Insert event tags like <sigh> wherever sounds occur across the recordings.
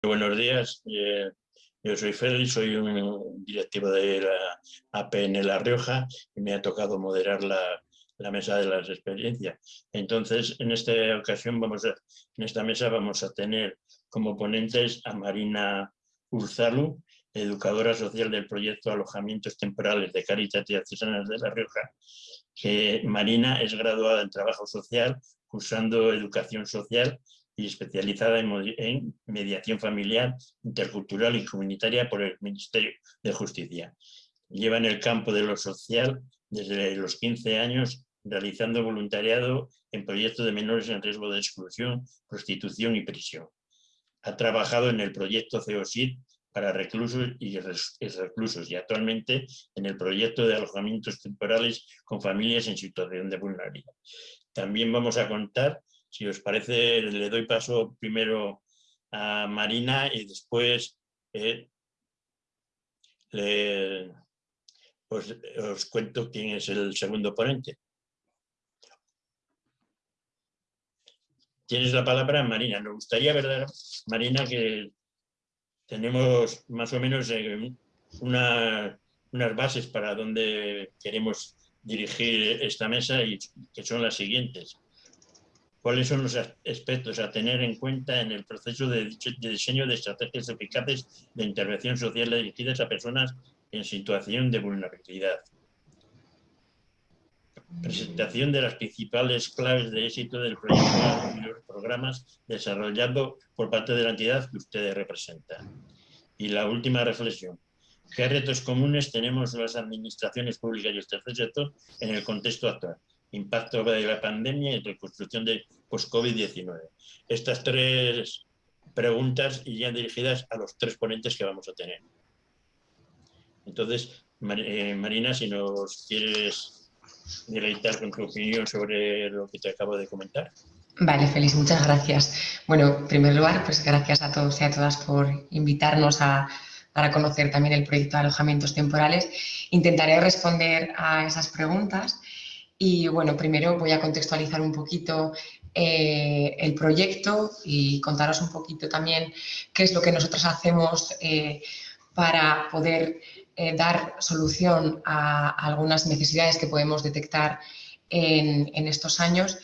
Buenos días, eh, yo soy Félix, soy un directivo de la APN La Rioja y me ha tocado moderar la, mesa de las experiencias. Entonces, en esta ocasión, vamos a, en esta mesa vamos a tener como ponentes a Marina Urzalu, educadora social del proyecto Alojamientos Temporales de Caritas y Artesanas de La Rioja, Marina es graduada en Trabajo Social, cursando Educación Social y especializada en, mediación familiar, intercultural y comunitaria por el Ministerio de Justicia. Lleva en el campo de lo social desde los 15 años realizando voluntariado en proyectos de menores en riesgo de exclusión, prostitución y prisión. Ha trabajado en el proyecto CEOSID para reclusos y reclusos y actualmente en el proyecto de alojamientos temporales con familias en situación de vulnerabilidad. También vamos a contar si os parece, le doy paso primero a Marina y después eh, os, cuento quién es el segundo ponente. Tienes la palabra, Marina. Nos gustaría, ¿verdad, Marina, que tenemos más o menos eh, unas bases para donde queremos dirigir esta mesa y que son las siguientes cuáles son los aspectos a tener en cuenta en el proceso de, diseño de estrategias eficaces de intervención social dirigidas a personas en situación de vulnerabilidad. Presentación de las principales claves de éxito del proyecto y los programas desarrollados por parte de la entidad que ustedes representan. Y la última reflexión. ¿Qué retos comunes tenemos las administraciones públicas y el tercer sector en el contexto actual? Impacto de la pandemia y reconstrucción de post-COVID-19. Estas tres preguntas irían dirigidas a los tres ponentes que vamos a tener. Entonces, eh, Marina, si nos quieres deleitar con tu opinión sobre lo que te acabo de comentar. Vale, Félix, muchas gracias. Bueno, en primer lugar, pues gracias a todos y a todas por invitarnos a, para conocer también el proyecto de alojamientos temporales. Intentaré responder a esas preguntas y bueno, primero voy a contextualizar un poquito eh, el proyecto y contaros un poquito también qué es lo que nosotros hacemos eh, para poder eh, dar solución a, algunas necesidades que podemos detectar en, estos años.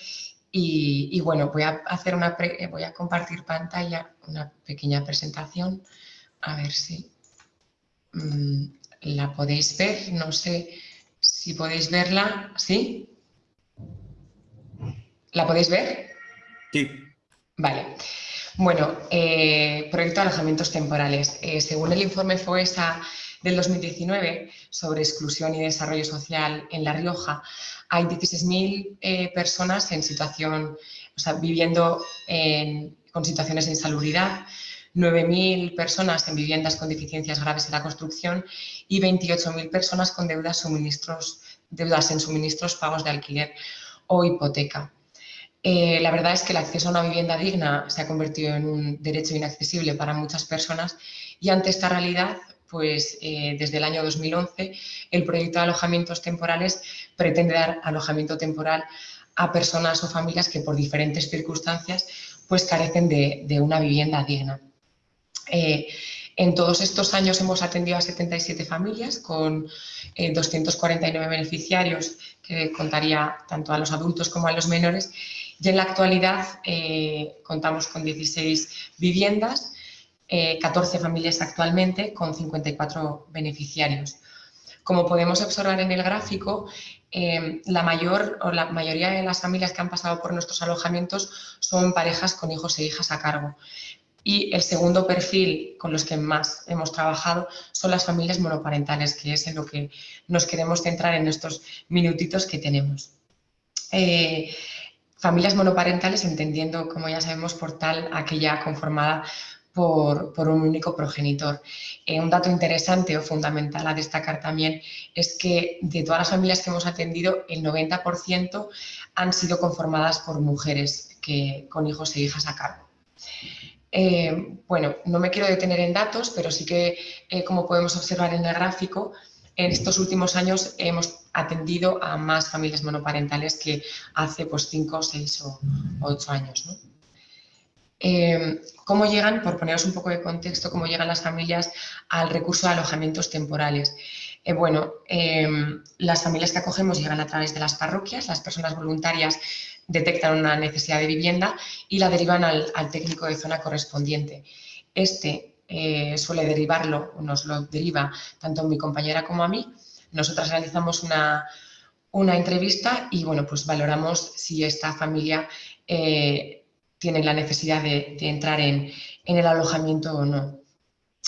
Y, bueno, voy a, hacer una voy a compartir pantalla, una pequeña presentación, a ver si mm, la podéis ver, no sé si podéis verla, ¿sí? ¿La podéis ver? Sí. Vale. Bueno, eh, proyecto de alojamientos temporales. Eh, según el informe FOESA del 2019 sobre exclusión y desarrollo social en La Rioja, hay 16.000 eh, personas en situación, o sea, viviendo con situaciones de insalubridad, 9.000 personas en viviendas con deficiencias graves en la construcción y 28.000 personas con deudas, suministros, deudas en suministros, pagos de alquiler o hipoteca. Eh, la verdad es que el acceso a una vivienda digna se ha convertido en un derecho inaccesible para muchas personas y ante esta realidad, pues eh, desde el año 2011, el proyecto de alojamientos temporales pretende dar alojamiento temporal a personas o familias que por diferentes circunstancias pues carecen de una vivienda digna. Eh, en todos estos años hemos atendido a 77 familias con 249 eh, beneficiarios, que contaría tanto a los adultos como a los menores, y en la actualidad eh, contamos con 16 viviendas, 14 familias actualmente con 54 beneficiarios. Como podemos observar en el gráfico, la mayor o la mayoría de las familias que han pasado por nuestros alojamientos son parejas con hijos e hijas a cargo. Y el segundo perfil con los que más hemos trabajado son las familias monoparentales, que es en lo que nos queremos centrar en estos minutitos que tenemos. Eh, familias monoparentales entendiendo, como ya sabemos, por tal aquella conformada por, un único progenitor. Eh, un dato interesante o fundamental a destacar también es que de todas las familias que hemos atendido, el 90% han sido conformadas por mujeres que, con hijos e hijas a cargo. Eh, bueno, no me quiero detener en datos, pero sí que, eh, como podemos observar en el gráfico, en estos últimos años hemos atendido a más familias monoparentales que hace pues, 5, 6 o 8 años. Eh, ¿Cómo llegan, por poneros un poco de contexto, cómo llegan las familias al recurso de alojamientos temporales? Bueno, las familias que acogemos llegan a través de las parroquias, las personas voluntarias detectan una necesidad de vivienda y la derivan al, técnico de zona correspondiente. Este suele derivarlo, nos lo deriva tanto mi compañera como a mí. Nosotras realizamos una, una entrevista y bueno, pues valoramos si esta familia eh, tiene la necesidad de, entrar en, el alojamiento o no.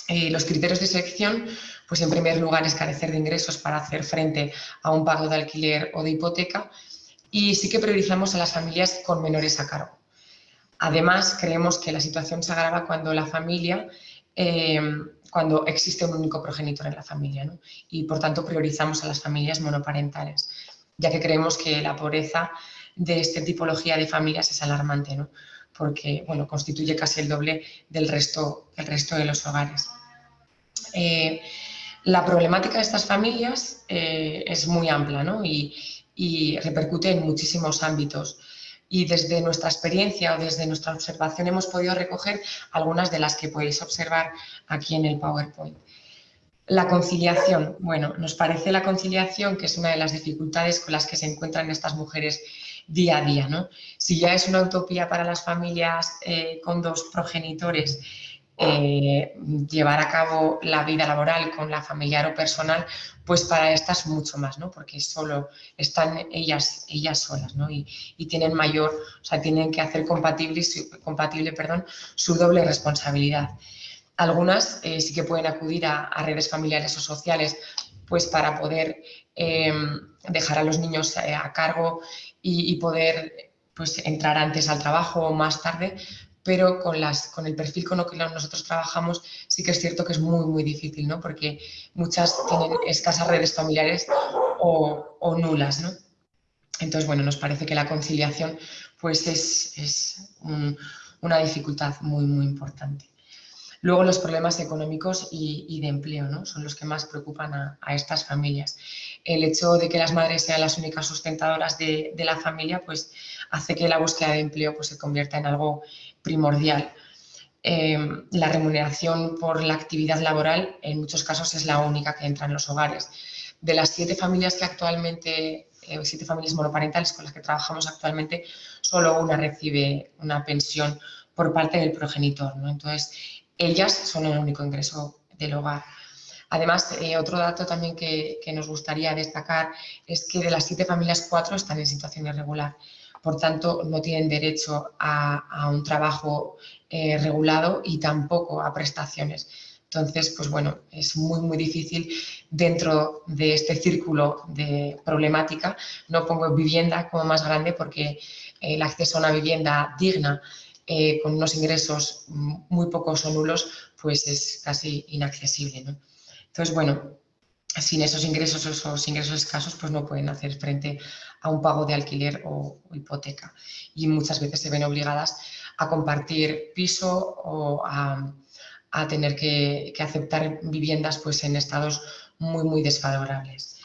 Eh, los criterios de selección, pues en primer lugar es carecer de ingresos para hacer frente a un pago de alquiler o de hipoteca y sí que priorizamos a las familias con menores a cargo. Además, creemos que la situación se agrava cuando la familia, eh, cuando existe un único progenitor en la familia y por tanto priorizamos a las familias monoparentales ya que creemos que la pobreza de esta tipología de familias es alarmante, ¿no? porque bueno, constituye casi el doble del resto, resto de los hogares. Eh, la problemática de estas familias eh, es muy amplia ¿no? y, y, repercute en muchísimos ámbitos. Y desde nuestra experiencia o desde nuestra observación hemos podido recoger algunas de las que podéis observar aquí en el PowerPoint. La conciliación. Bueno, nos parece la conciliación que es una de las dificultades con las que se encuentran estas mujeres día a día. ¿no? Si ya es una utopía para las familias eh, con dos progenitores eh, llevar a cabo la vida laboral con la familiar o personal, pues para estas mucho más, ¿no? porque solo están ellas, ellas solas ¿no? y, tienen mayor, o sea, tienen que hacer compatible, su doble responsabilidad. Algunas eh, sí que pueden acudir a, redes familiares o sociales pues para poder em, dejar a los niños eh, a cargo y, poder pues, entrar antes al trabajo o más tarde, pero con, las, con el perfil con el que nosotros trabajamos sí que es cierto que es muy, muy difícil, ¿no? porque muchas tienen escasas redes familiares o, nulas. ¿no? Entonces, bueno, nos parece que la conciliación pues es, una dificultad muy, muy importante. Luego los problemas económicos y, de empleo ¿no? son los que más preocupan a, estas familias. El hecho de que las madres sean las únicas sustentadoras de, la familia pues hace que la búsqueda de empleo pues, se convierta en algo primordial. Em, la remuneración por la actividad laboral en muchos casos es la única que entra en los hogares. De las siete familias que actualmente, eh, siete familias monoparentales con las que trabajamos actualmente, solo una recibe una pensión por parte del progenitor. ¿no? Entonces, ellas son el único ingreso del hogar. Además, eh, otro dato también que, nos gustaría destacar es que de las siete familias, cuatro están en situación irregular. Por tanto, no tienen derecho a, un trabajo eh, regulado y tampoco a prestaciones. Entonces, pues bueno, es muy, muy difícil dentro de este círculo de problemática. No pongo vivienda como más grande porque el acceso a una vivienda digna eh, con unos ingresos muy pocos o nulos, pues es casi inaccesible. Entonces, bueno, sin esos ingresos esos ingresos escasos, pues no pueden hacer frente a un pago de alquiler o, hipoteca. Y muchas veces se ven obligadas a compartir piso o a, tener que, aceptar viviendas pues, en estados muy, muy desfavorables.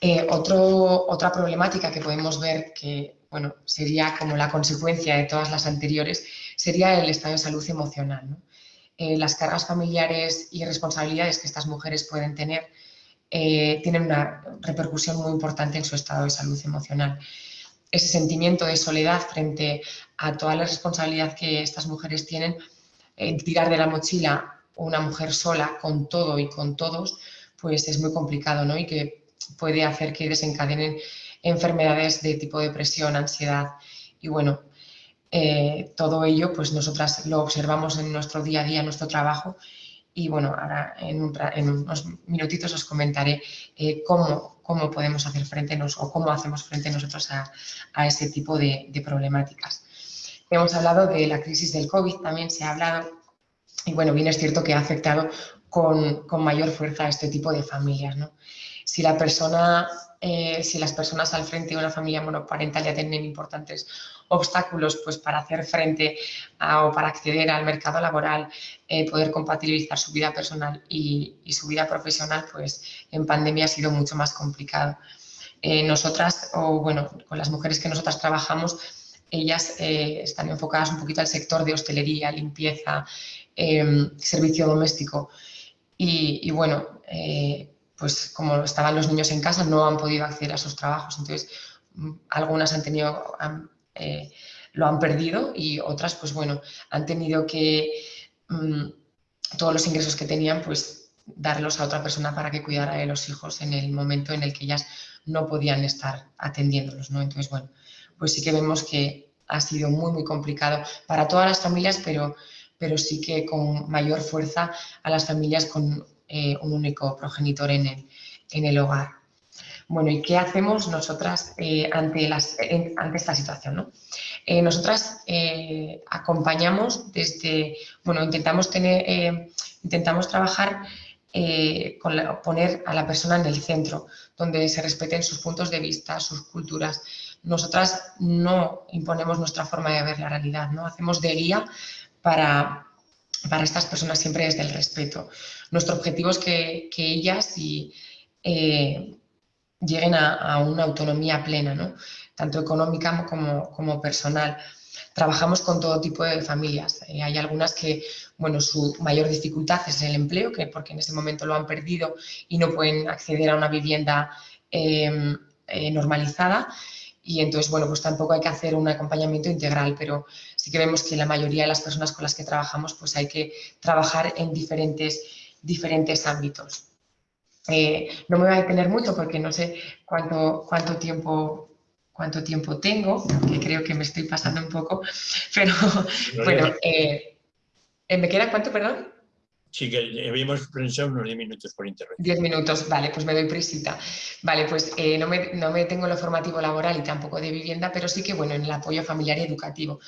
Eh, otra problemática que podemos ver que bueno, sería como la consecuencia de todas las anteriores, sería el estado de salud emocional. Eh, las cargas familiares y responsabilidades que estas mujeres pueden tener eh, tienen una repercusión muy importante en su estado de salud emocional. Ese sentimiento de soledad frente a toda la responsabilidad que estas mujeres tienen, eh, tirar de la mochila una mujer sola con todo y con todos, pues es muy complicado ¿no? y que puede hacer que desencadenen enfermedades de tipo depresión, ansiedad y bueno, eh, todo ello pues nosotras lo observamos en nuestro día a día, en nuestro trabajo y bueno, ahora en, unos minutitos os comentaré eh, cómo, cómo, podemos hacer frente nos, o cómo hacemos frente nosotros a, a ese tipo de, de, problemáticas. Hemos hablado de la crisis del COVID, también se ha hablado y bueno, bien es cierto que ha afectado con, con mayor fuerza a este tipo de familias. ¿no? Si la persona eh, si las personas al frente de una familia monoparental ya tienen importantes obstáculos pues, para hacer frente o para acceder al mercado laboral, eh, poder compatibilizar su vida personal y, su vida profesional, pues en pandemia ha sido mucho más complicado. Eh, nosotras, o bueno, con las mujeres que nosotras trabajamos, ellas están enfocadas un poquito al sector de hostelería, limpieza, em, servicio doméstico. Y, bueno, pues como estaban los niños en casa, no han podido acceder a esos trabajos. Entonces, mm, algunas han tenido, lo han perdido y otras, pues bueno, han tenido que mm, todos los ingresos que tenían, pues darlos a otra persona para que cuidara de los hijos en el momento en el que ellas no podían estar atendiéndolos, ¿no? Entonces, bueno, pues sí que vemos que ha sido muy, muy complicado para todas las familias, pero, pero sí que con mayor fuerza a las familias con eh, un único progenitor en el, en el hogar. Bueno, ¿y qué hacemos nosotras eh, ante, esta situación? Eh, nosotras acompañamos desde, bueno, intentamos, tener, intentamos trabajar con poner a la persona en el centro, donde se respeten sus puntos de vista, sus culturas. Nosotras no imponemos nuestra forma de ver la realidad, ¿no? hacemos de guía para, para estas personas siempre desde el respeto. Nuestro objetivo es que, que ellas y lleguen a, una autonomía plena, ¿no? tanto económica como, como, personal. Trabajamos con todo tipo de familias. Eh, hay algunas que, bueno, su mayor dificultad es el empleo, que porque en ese momento lo han perdido y no pueden acceder a una vivienda em, eh, normalizada. Y entonces, bueno, pues tampoco hay que hacer un acompañamiento integral, pero sí que vemos que la mayoría de las personas con las que trabajamos, pues hay que trabajar en diferentes, diferentes ámbitos. Eh, no me voy a detener mucho porque no sé cuánto, cuánto, tiempo, cuánto tiempo tengo, que creo que me estoy pasando un poco, <laughs> pero bueno, eh, eh, ¿me queda cuánto, perdón? Sí, que habíamos pensado unos 10 minutos por internet. 10 minutos, vale, pues me doy prisita. Vale, pues no, me, no me tengo lo formativo laboral y tampoco de vivienda, pero sí que, bueno, en el apoyo familiar y educativo.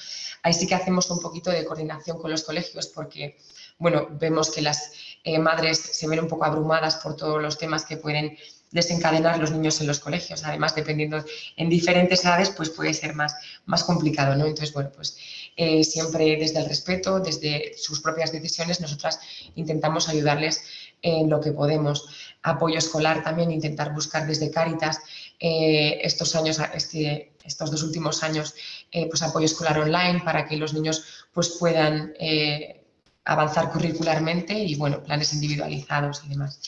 Ahí sí que hacemos un poquito de coordinación con los colegios porque, bueno, vemos que las eh, madres se ven un poco abrumadas por todos los temas que pueden desencadenar los niños en los colegios. Además, dependiendo en diferentes edades, pues puede ser más, más complicado, ¿no? Entonces, bueno, pues eh, siempre desde el respeto, desde sus propias decisiones, nosotras intentamos ayudarles en lo que podemos. Apoyo escolar también, intentar buscar desde Cáritas eh, estos años, este, estos dos últimos años, pues apoyo escolar online para que los niños pues puedan avanzar curricularmente y bueno, planes individualizados y demás.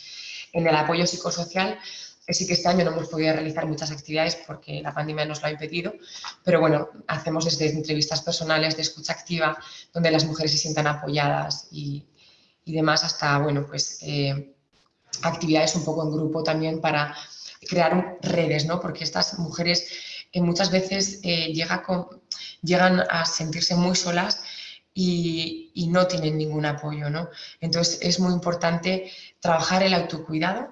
En el apoyo psicosocial, eh, sí que este año no hemos podido realizar muchas actividades porque la pandemia nos lo ha impedido, pero bueno, hacemos desde entrevistas personales de escucha activa, donde las mujeres se sientan apoyadas y, y demás, hasta, bueno, pues eh, actividades un poco en grupo también para crear redes, ¿no? Porque estas mujeres eh, muchas veces llega con, llegan a sentirse muy solas y, no tienen ningún apoyo. ¿no? Entonces es muy importante trabajar el autocuidado,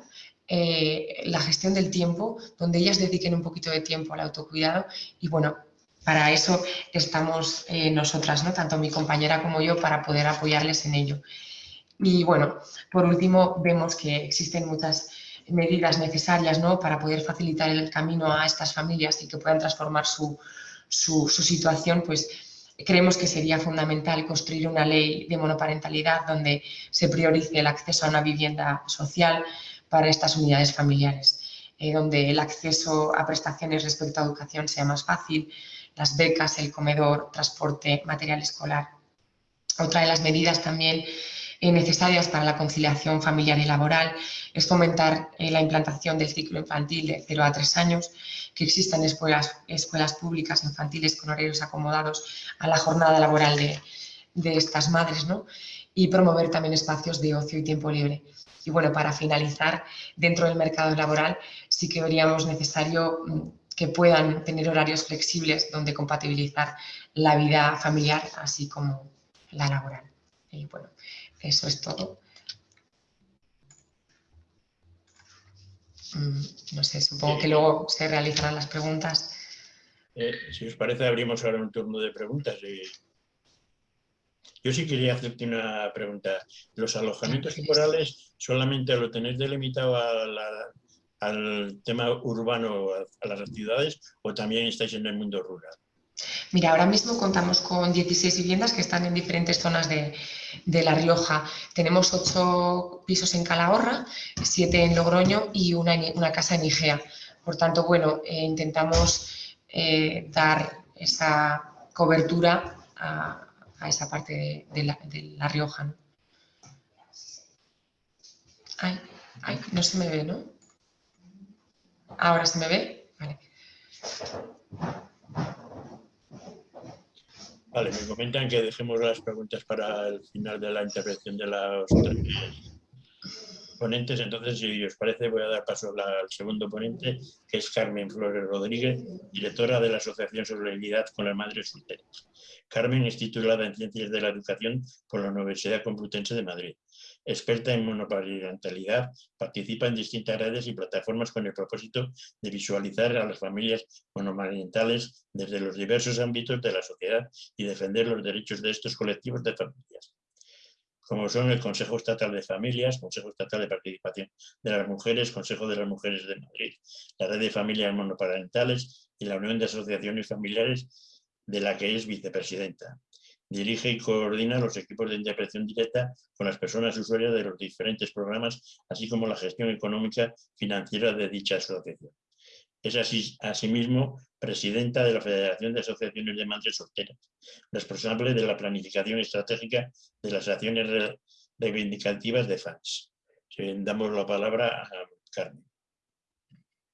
eh, la gestión del tiempo, donde ellas dediquen un poquito de tiempo al autocuidado y bueno, para eso estamos eh, nosotras, ¿no? tanto mi compañera como yo, para poder apoyarles en ello. Y bueno, por último, vemos que existen muchas medidas necesarias ¿no? para poder facilitar el camino a estas familias y que puedan transformar su, su, su situación, pues Creemos que sería fundamental construir una ley de monoparentalidad donde se priorice el acceso a una vivienda social para estas unidades familiares, eh, donde el acceso a prestaciones respecto a educación sea más fácil, las becas, el comedor, transporte, material escolar. Otra de las medidas también necesarias para la conciliación familiar y laboral es fomentar eh, la implantación del ciclo infantil de 0 a 3 años, que existan escuelas, escuelas públicas infantiles con horarios acomodados a la jornada laboral de, estas madres, ¿no? y promover también espacios de ocio y tiempo libre. Y bueno, para finalizar, dentro del mercado laboral sí que veríamos necesario mm, que puedan tener horarios flexibles donde compatibilizar la vida familiar así como la laboral. Y bueno, eso es todo. Mm, no sé, supongo que luego se realizarán las preguntas. Eh, si os parece, abrimos ahora un turno de preguntas. Yo sí quería hacerte una pregunta. ¿Los alojamientos temporales solamente lo tenéis delimitado al tema urbano, a las ciudades, o también estáis en el mundo rural? Mira, ahora mismo contamos con 16 viviendas que están en diferentes zonas de, La Rioja. Tenemos 8 pisos en Calahorra, 7 en Logroño y una, casa en Igea. Por tanto, bueno, eh, intentamos eh, dar esa cobertura a, esa parte de, la, Rioja. Ay, no se me ve, ¿no? Ahora se me ve. Vale. Vale, me comentan que dejemos las preguntas para el final de la intervención de los ponentes. Entonces, si os parece, voy a dar paso al segundo ponente, que es Carmen Flores Rodríguez, directora de la Asociación Solidaridad con las Madres Solteras. Carmen es titulada en Ciencias de la Educación por la Universidad Complutense de Madrid. Experta en monoparentalidad, participa en distintas redes y plataformas con el propósito de visualizar a las familias monomarentales desde los diversos ámbitos de la sociedad y defender los derechos de estos colectivos de familias como son el Consejo Estatal de Familias, Consejo Estatal de Participación de las Mujeres, Consejo de las Mujeres de Madrid, la Red de Familias Monoparentales y la Unión de Asociaciones Familiares de la que es vicepresidenta. Dirige y coordina los equipos de interpretación directa con las personas usuarias de los diferentes programas, así como la gestión económica financiera de dicha asociación. Es asimismo presidenta de la Federación de Asociaciones de Madres Solteras, responsable de la planificación estratégica de las acciones reivindicativas de FANS. Damos la palabra a Carmen.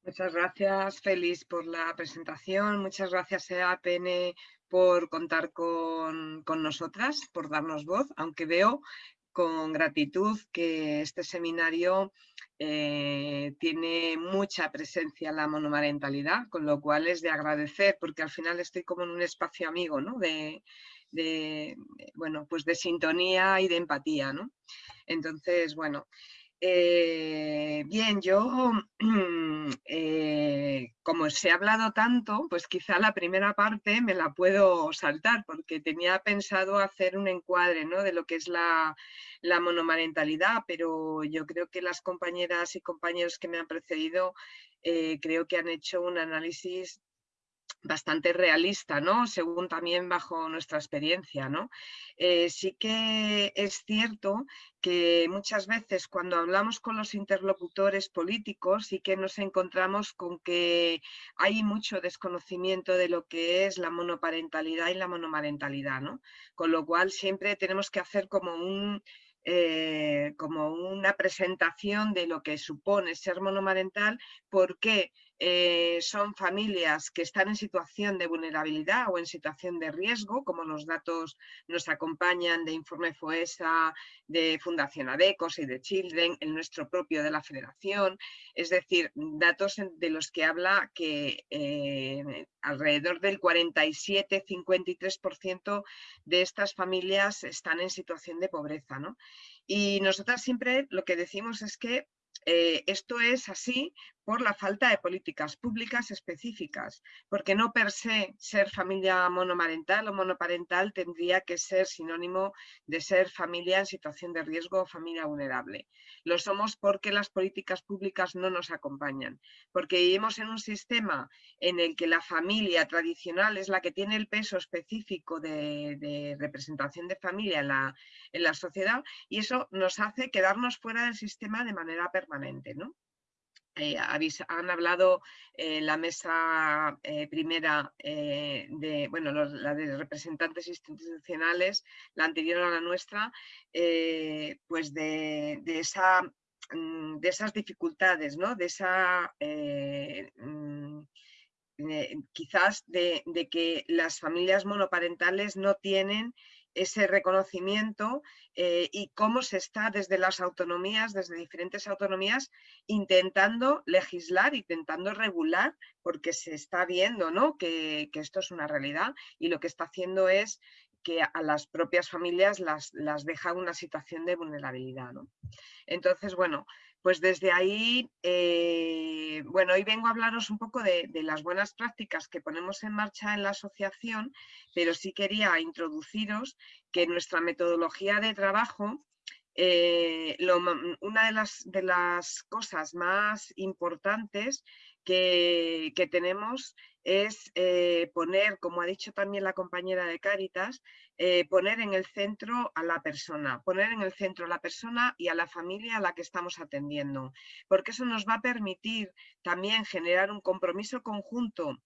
Muchas gracias, Félix, por la presentación. Muchas gracias, EAPN, por contar con, con nosotras, por darnos voz, aunque veo con gratitud que este seminario eh, tiene mucha presencia en la monomarentalidad, con lo cual es de agradecer, porque al final estoy como en un espacio amigo, ¿no? De, bueno, pues de sintonía y de empatía, ¿no? Entonces, bueno, eh, bien, yo, <clears throat> eh, como se ha hablado tanto, pues quizá la primera parte me la puedo saltar, porque tenía pensado hacer un encuadre ¿no? de lo que es la, la, monomarentalidad, pero yo creo que las compañeras y compañeros que me han precedido eh, creo que han hecho un análisis bastante realista, ¿no? Según también bajo nuestra experiencia, ¿no? Eh, sí que es cierto que muchas veces cuando hablamos con los interlocutores políticos sí que nos encontramos con que hay mucho desconocimiento de lo que es la monoparentalidad y la monomarentalidad, ¿no? Con lo cual siempre tenemos que hacer como un eh, como una presentación de lo que supone ser monomarental, por qué eh, son familias que están en situación de vulnerabilidad o en situación de riesgo, como los datos nos acompañan de Informe FOESA, de Fundación ADECOS y de Children, el nuestro propio de la Federación, es decir, datos de los que habla que eh, alrededor del 47-53% de estas familias están en situación de pobreza. ¿no? Y nosotras siempre lo que decimos es que eh, esto es así por la falta de políticas públicas específicas, porque no per se ser familia monomarental o monoparental tendría que ser sinónimo de ser familia en situación de riesgo o familia vulnerable. Lo somos porque las políticas públicas no nos acompañan, porque vivimos en un sistema en el que la familia tradicional es la que tiene el peso específico de, representación de familia en la, en la sociedad y eso nos hace quedarnos fuera del sistema de manera permanente. ¿No? Eh, han hablado en la mesa eh, primera eh, de, bueno, la de representantes institucionales, la anterior a la nuestra, pues de, esa, mm, de esas dificultades, ¿no? de esa mm, quizás de, de, que las familias monoparentales no tienen ese reconocimiento eh, y cómo se está desde las autonomías, desde diferentes autonomías, intentando legislar, intentando regular, porque se está viendo ¿no? que, esto es una realidad y lo que está haciendo es que a las propias familias las, las deja una situación de vulnerabilidad. ¿no? Entonces, bueno, pues desde ahí, eh, bueno, hoy vengo a hablaros un poco de, las buenas prácticas que ponemos en marcha en la asociación, pero sí quería introduciros que nuestra metodología de trabajo, eh, una de las, cosas más importantes que, que tenemos es eh, poner, como ha dicho también la compañera de Cáritas, eh, poner en el centro a la persona, poner en el centro a la persona y a la familia a la que estamos atendiendo, porque eso nos va a permitir también generar un compromiso conjunto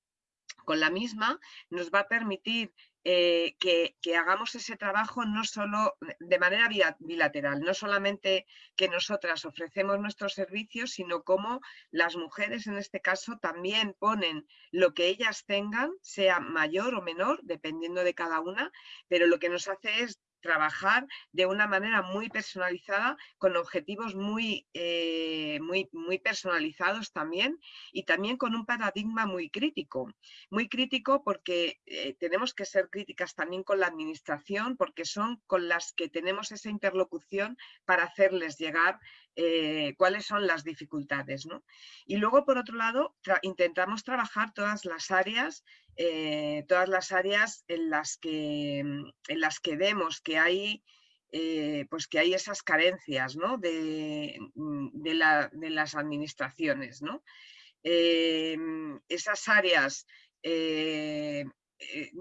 con la misma, nos va a permitir eh, que, hagamos ese trabajo no solo de manera bilateral, no solamente que nosotras ofrecemos nuestros servicios, sino como las mujeres en este caso también ponen lo que ellas tengan, sea mayor o menor, dependiendo de cada una, pero lo que nos hace es trabajar de una manera muy personalizada, con objetivos muy, eh, muy, muy personalizados también y también con un paradigma muy crítico. Muy crítico porque eh, tenemos que ser críticas también con la administración porque son con las que tenemos esa interlocución para hacerles llegar eh, cuáles son las dificultades. Y luego, por otro lado, intentamos trabajar todas las áreas eh, todas las áreas en las que, mm, en las que vemos que hay, eh, pues que hay esas carencias de, mm, de, las administraciones. ¿no? Eh, esas áreas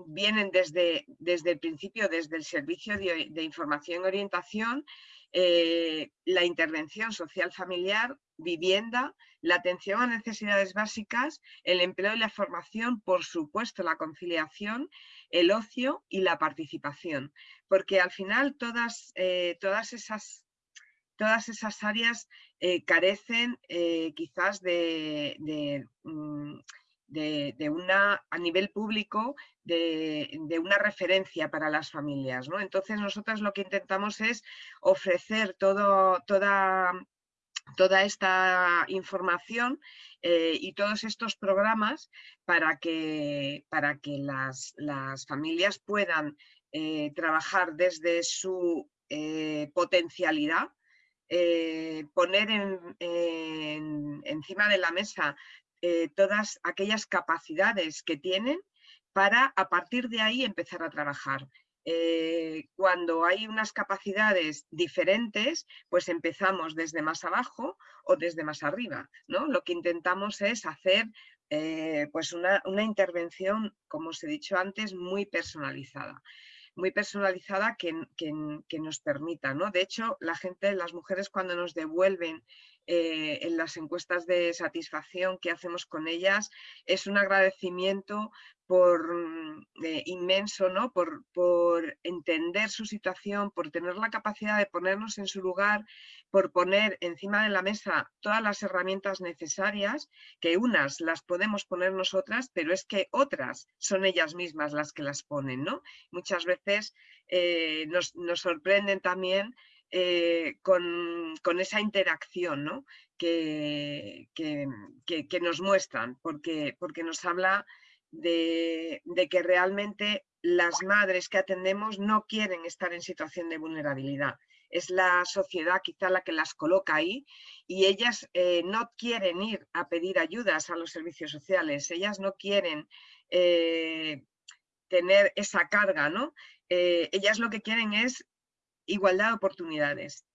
vienen desde, desde el principio, desde el Servicio de Información y Orientación, la intervención social familiar, vivienda, la atención a necesidades básicas, el empleo y la formación, por supuesto la conciliación, el ocio y la participación. Porque al final todas, eh, todas, esas, todas esas áreas eh, carecen eh, quizás mm, de, de, una, a nivel público, de, de, una referencia para las familias. ¿no? Entonces nosotros lo que intentamos es ofrecer todo, toda toda esta información eh, y todos estos programas para que, para que las, familias puedan eh, trabajar desde su eh, potencialidad, poner encima de la mesa todas aquellas capacidades que tienen para a partir de ahí empezar a trabajar. Eh, cuando hay unas capacidades diferentes, pues empezamos desde más abajo o desde más arriba. ¿no? Lo que intentamos es hacer eh, pues una, intervención, como os he dicho antes, muy personalizada muy personalizada que, que, nos permita. ¿no? De hecho, la gente, las mujeres cuando nos devuelven eh, en las encuestas de satisfacción que hacemos con ellas, es un agradecimiento por, mm, eh, inmenso, ¿no? Por, por, entender su situación, por tener la capacidad de ponernos en su lugar, por poner encima de la mesa todas las herramientas necesarias, que unas las podemos poner nosotras, pero es que otras son ellas mismas las que las ponen. ¿no? Muchas veces eh, nos, nos sorprenden también eh, con, esa interacción que, que, nos muestran, porque, porque nos habla de, que realmente las madres que atendemos no quieren estar en situación de vulnerabilidad. Es la sociedad quizá la que las coloca ahí y ellas eh, no quieren ir a pedir ayudas a los servicios sociales, ellas no quieren eh, tener esa carga, ¿no? ellas lo que quieren es igualdad de oportunidades,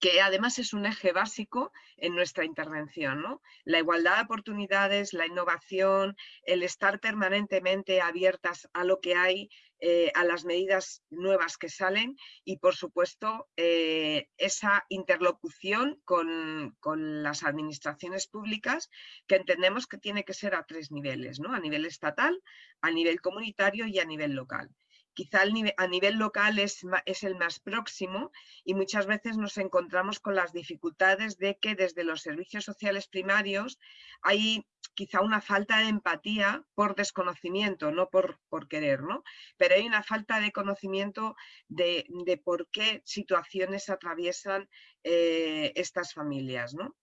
que además es un eje básico en nuestra intervención. ¿no? La igualdad de oportunidades, la innovación, el estar permanentemente abiertas a lo que hay, eh, a las medidas nuevas que salen y, por supuesto, eh, esa interlocución con, con, las administraciones públicas que entendemos que tiene que ser a tres niveles, ¿no? a nivel estatal, a nivel comunitario y a nivel local quizá a nivel local es, es, el más próximo y muchas veces nos encontramos con las dificultades de que desde los servicios sociales primarios hay quizá una falta de empatía por desconocimiento, no por, por querer, ¿no? Pero hay una falta de conocimiento de, de por qué situaciones atraviesan eh, estas familias, ¿no?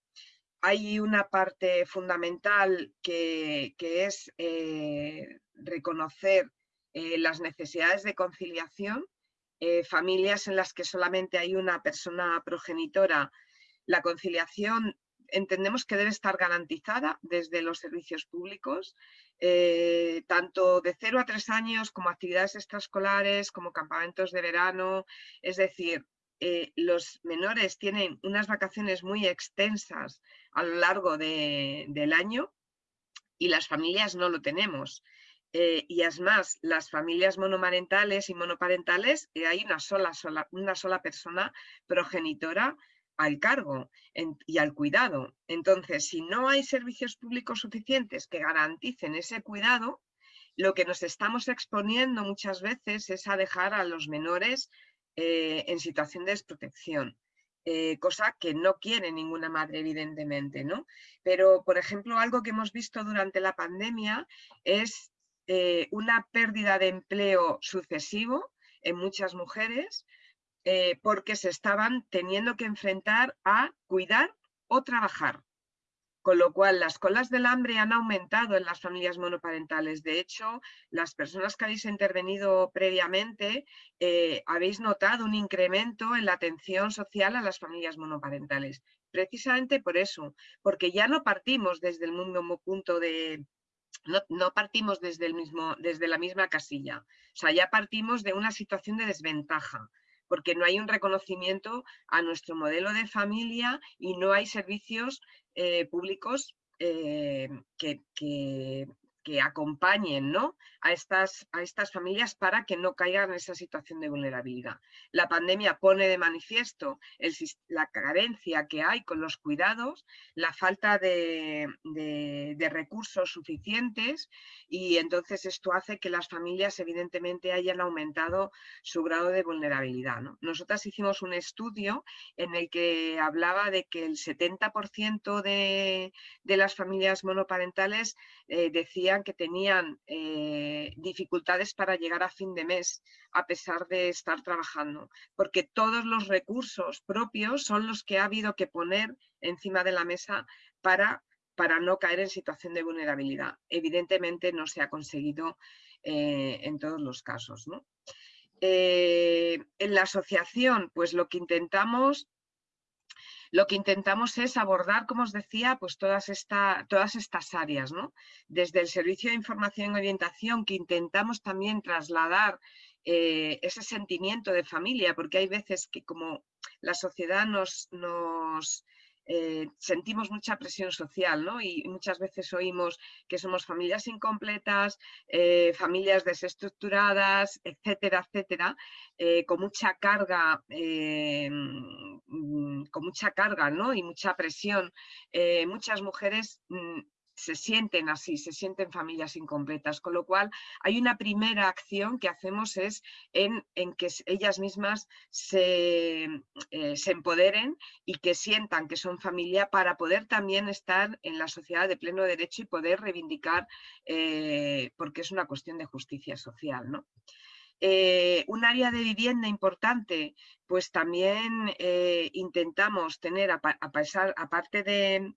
Hay una parte fundamental que, que es eh, reconocer eh, las necesidades de conciliación, eh, familias en las que solamente hay una persona progenitora, la conciliación entendemos que debe estar garantizada desde los servicios públicos, eh, tanto de 0 a 3 años como actividades extraescolares, como campamentos de verano, es decir, los menores tienen unas vacaciones muy extensas a lo largo del año y las familias no lo tenemos. Eh, y es más, las familias monomarentales y monoparentales, eh, hay una sola, una sola persona progenitora al cargo y al cuidado. Entonces, si no hay servicios públicos suficientes que garanticen ese cuidado, lo que nos estamos exponiendo muchas veces es a dejar a los menores eh, en situación de desprotección. Cosa que no quiere ninguna madre, evidentemente, ¿no? Pero, por ejemplo, algo que hemos visto durante la pandemia es eh, una pérdida de empleo sucesivo en muchas mujeres porque se estaban teniendo que enfrentar a cuidar o trabajar. Con lo cual, las colas del hambre han aumentado en las familias monoparentales. De hecho, las personas que habéis intervenido previamente eh, habéis notado un incremento en la atención social a las familias monoparentales. Precisamente por eso, porque ya no partimos desde el mismo punto de, no, no, partimos desde, el mismo, desde la misma casilla, o sea, ya partimos de una situación de desventaja, porque no hay un reconocimiento a nuestro modelo de familia y no hay servicios eh, públicos eh, que, que acompañen ¿no? a, estas, a estas familias para que no caigan en esa situación de vulnerabilidad. La pandemia pone de manifiesto la carencia que hay con los cuidados, la falta de, recursos suficientes y entonces esto hace que las familias evidentemente hayan aumentado su grado de vulnerabilidad. Nosotras hicimos un estudio en el que hablaba de que el 70% de, de, las familias monoparentales eh, que tenían eh, dificultades para llegar a fin de mes a pesar de estar trabajando, porque todos los recursos propios son los que ha habido que poner encima de la mesa para, para no caer en situación de vulnerabilidad. Evidentemente no se ha conseguido eh, en todos los casos. Eh, en la asociación, pues lo que intentamos lo que intentamos es abordar, como os decía, pues todas, todas estas áreas, ¿no? Desde el servicio de información y orientación, que intentamos también trasladar eh, ese sentimiento de familia, porque hay veces que como la sociedad nos, nos eh, sentimos mucha presión social ¿no? y muchas veces oímos que somos familias incompletas, eh, familias desestructuradas, etcétera, etcétera, con mucha carga, con mucha carga ¿no? y mucha presión. muchas mujeres mm, se sienten así, se sienten familias incompletas, con lo cual hay una primera acción que hacemos es en, que ellas mismas se, eh, se, empoderen y que sientan que son familia para poder también estar en la sociedad de pleno derecho y poder reivindicar, eh, porque es una cuestión de justicia social. ¿no? Eh, un área de vivienda importante, pues también intentamos tener, a, a aparte de,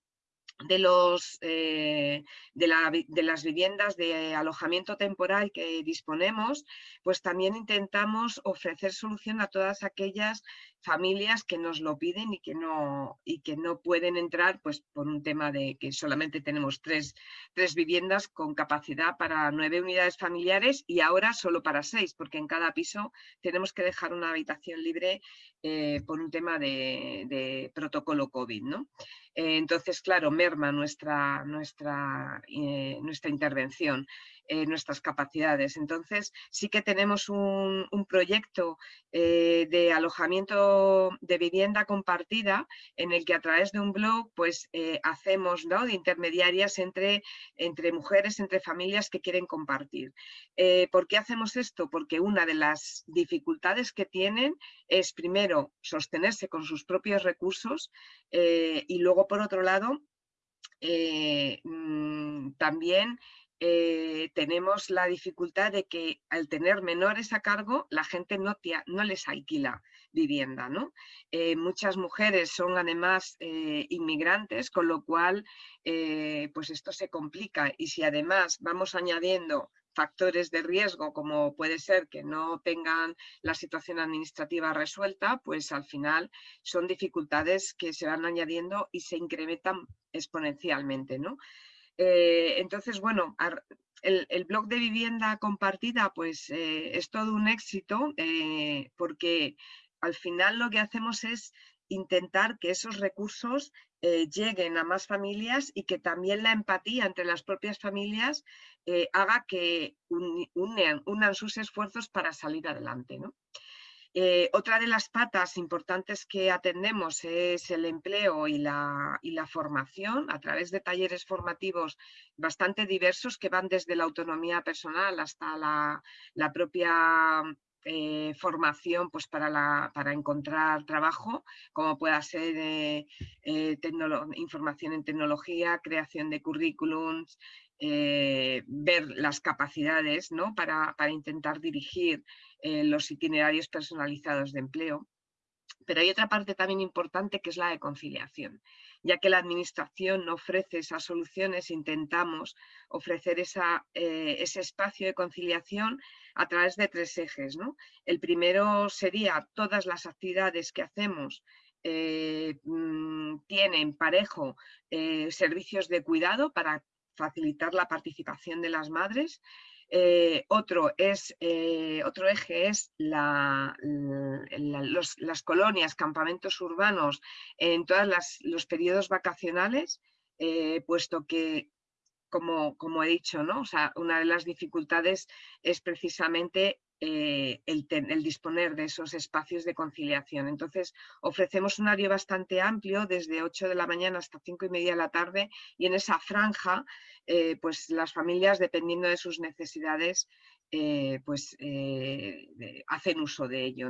de, los, eh, de, las viviendas de alojamiento temporal que disponemos, pues también intentamos ofrecer solución a todas aquellas familias que nos lo piden y que no, y que no pueden entrar pues, por un tema de que solamente tenemos tres, tres viviendas con capacidad para nueve unidades familiares y ahora solo para seis, porque en cada piso tenemos que dejar una habitación libre eh, por un tema de, protocolo COVID. ¿no? Eh, entonces, claro, merma nuestra, nuestra, eh, nuestra intervención. Eh, nuestras capacidades. Entonces, sí que tenemos un, proyecto eh, de alojamiento de vivienda compartida en el que a través de un blog pues eh, hacemos ¿no? de intermediarias entre, entre mujeres, entre familias que quieren compartir. ¿Por qué hacemos esto? Porque una de las dificultades que tienen es primero sostenerse con sus propios recursos y luego por otro lado mm, también eh, tenemos la dificultad de que al tener menores a cargo, la gente no, les alquila vivienda. ¿no? Eh, muchas mujeres son además eh, inmigrantes, con lo cual pues esto se complica y si además vamos añadiendo factores de riesgo como puede ser que no tengan la situación administrativa resuelta, pues al final son dificultades que se van añadiendo y se incrementan exponencialmente. ¿no? Eh, entonces, bueno, el, blog de vivienda compartida pues eh, es todo un éxito eh, porque al final lo que hacemos es intentar que esos recursos lleguen a más familias y que también la empatía entre las propias familias haga que unan, sus esfuerzos para salir adelante. Eh, otra de las patas importantes que atendemos es el empleo y la, formación a través de talleres formativos bastante diversos que van desde la autonomía personal hasta la, propia eh, formación pues para, para, encontrar trabajo, como pueda ser eh, información en tecnología, creación de currículums, eh, ver las capacidades ¿no? para, intentar dirigir eh, los itinerarios personalizados de empleo. Pero hay otra parte también importante que es la de conciliación. Ya que la Administración no ofrece esas soluciones, intentamos ofrecer eh, ese espacio de conciliación a través de tres ejes. ¿no? El primero sería todas las actividades que hacemos mm, tienen parejo servicios de cuidado para facilitar la participación de las madres. Eh, otro, es, eh, otro eje es las colonias, campamentos urbanos en todos los periodos vacacionales, eh, puesto que, como, como, he dicho, ¿no? una de las dificultades es precisamente eh, el, disponer de esos espacios de conciliación. Entonces, ofrecemos un horario bastante amplio, desde 8 de la mañana hasta 5 y media de la tarde, y en esa franja, eh, pues las familias, dependiendo de sus necesidades, eh, pues hacen uso de ello.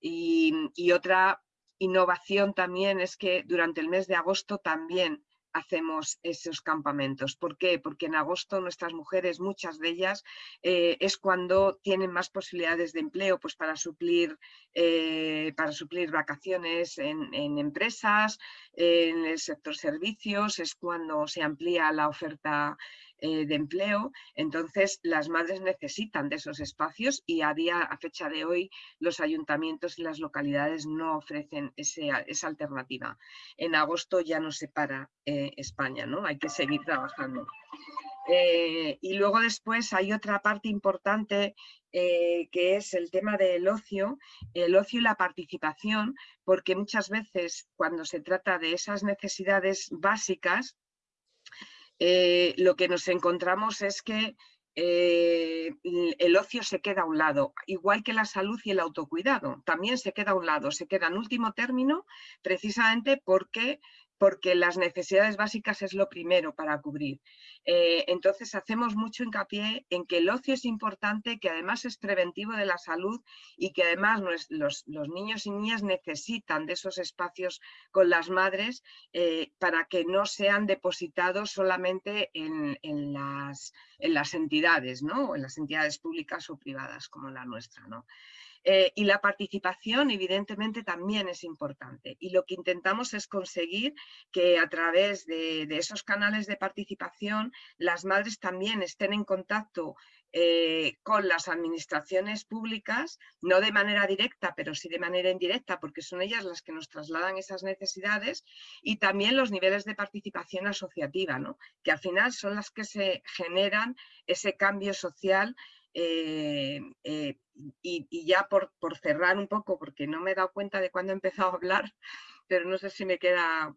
y otra innovación también es que durante el mes de agosto también hacemos esos campamentos. ¿Por qué? Porque en agosto nuestras mujeres, muchas de ellas, eh, es cuando tienen más posibilidades de empleo pues para, suplir, eh, para suplir vacaciones en, en, empresas, en el sector servicios, es cuando se amplía la oferta eh, de empleo, entonces las madres necesitan de esos espacios y a día, a fecha de hoy, los ayuntamientos y las localidades no ofrecen esa alternativa. En agosto ya no se para eh, España, ¿no? Hay que seguir trabajando. Eh, y luego después hay otra parte importante que es el tema del ocio, el ocio y la participación, porque muchas veces cuando se trata de esas necesidades básicas, eh, lo que nos encontramos es que eh, el ocio se queda a un lado, igual que la salud y el autocuidado, también se queda a un lado, se queda en último término precisamente porque porque las necesidades básicas es lo primero para cubrir. Eh, entonces hacemos mucho hincapié en que el ocio es importante, que además es preventivo de la salud y que además los, niños y niñas necesitan de esos espacios con las madres eh, para que no sean depositados solamente en, las, en las entidades, ¿no? en las entidades públicas o privadas como la nuestra. ¿no? Eh, y la participación, evidentemente, también es importante. Y lo que intentamos es conseguir que a través de, esos canales de participación las madres también estén en contacto eh, con las administraciones públicas, no de manera directa, pero sí de manera indirecta, porque son ellas las que nos trasladan esas necesidades, y también los niveles de participación asociativa, ¿no? que al final son las que se generan ese cambio social eh, eh, y, ya por, cerrar un poco, porque no me he dado cuenta de cuándo he empezado a hablar, pero no sé si me queda,